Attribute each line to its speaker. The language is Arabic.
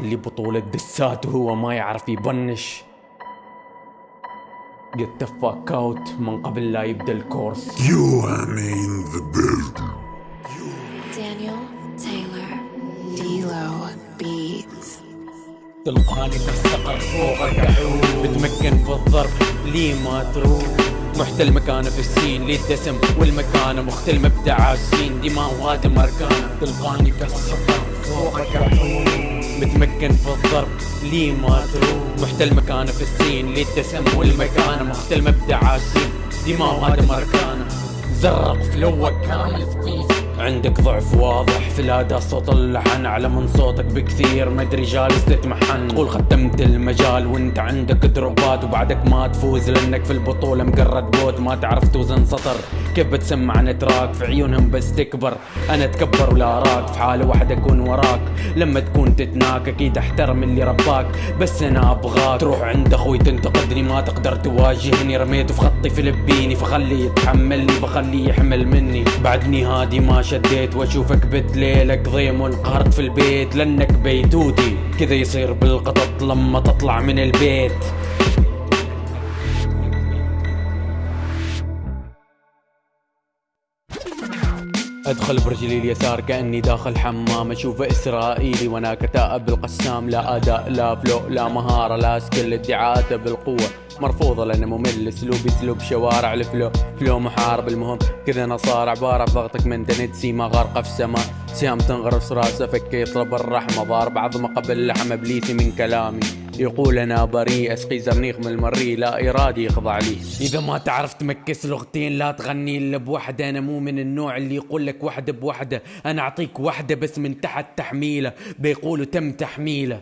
Speaker 1: لي بطولة دسات وهو ما يعرف يبنش get the fuck out من قبل لا يبدأ الكورس
Speaker 2: You are in the building.
Speaker 3: Daniel Taylor D'Lo Beats.
Speaker 1: تلقاني في السقر فوق الكحول بتمكن في الضرب لي ما تروح محتل مكانه في السين. لي الدسم والمكانه مختل مبدع السين؟ دماء وادم اركانه تلقاني في السقر فوق الكحول متمكن في الضرب لي ما تروح؟ محتل مكانه في السين. لي الدسم والمكانه مختل مبدع السين؟ دماء وادم اركانه زرق فلوك كان لطيف عندك ضعف واضح في الأداء صوت اللحن أعلى من صوتك بكثير مدري جالس تتمحن. تقول ختمت المجال وأنت عندك دروبات وبعدك ما تفوز لأنك في البطولة مقرد بوت ما تعرف توزن سطر. كيف بتسمع نتراك في عيونهم بس تكبر. أنا أتكبر ولا أراك؟ في حالة واحدة أكون وراك. لما تكون تتناك أكيد أحترم اللي رباك. بس أنا أبغاك تروح عند أخوي تنتقدني ما تقدر تواجهني. رميته في خطي فلبيني فخليه يتحملني بخليه يحمل مني. بعدني هادي ما شديت وأشوفك بتليلك ضيم وانقهرت في البيت لأنك بيتوتي. كذا يصير بالقطط لما تطلع من البيت. أدخل برجلي اليسار كأني داخل حمام اشوفه إسرائيلي وأنا كتائب القسام. لا أداء لا flow لا مهارة لا skill ادعاءاته بالقوة. مرفوضة لأنه ممل اسلوبي أسلوب شوارع ال flow. فلو محارب المهم كذا أنا صار عباره بضغطك من دنت سيما غارقه في السماء. سهام تنغرس راسه فك يطلب الرحمة. ضارب عظمة قبل لحم ابليسي من كلامي. يقول أنا بريء أسقي زرنيخ من المري لا إرادي يخضع لي. إذا ما تعرف ت mix لغتين لا تغني إلا بوحدة. أنا مو من النوع اللي يقول لك وحدة بوحدة. أنا أعطيك وحدة بس من تحت تحميلة. بيقولوا تم تحميلة.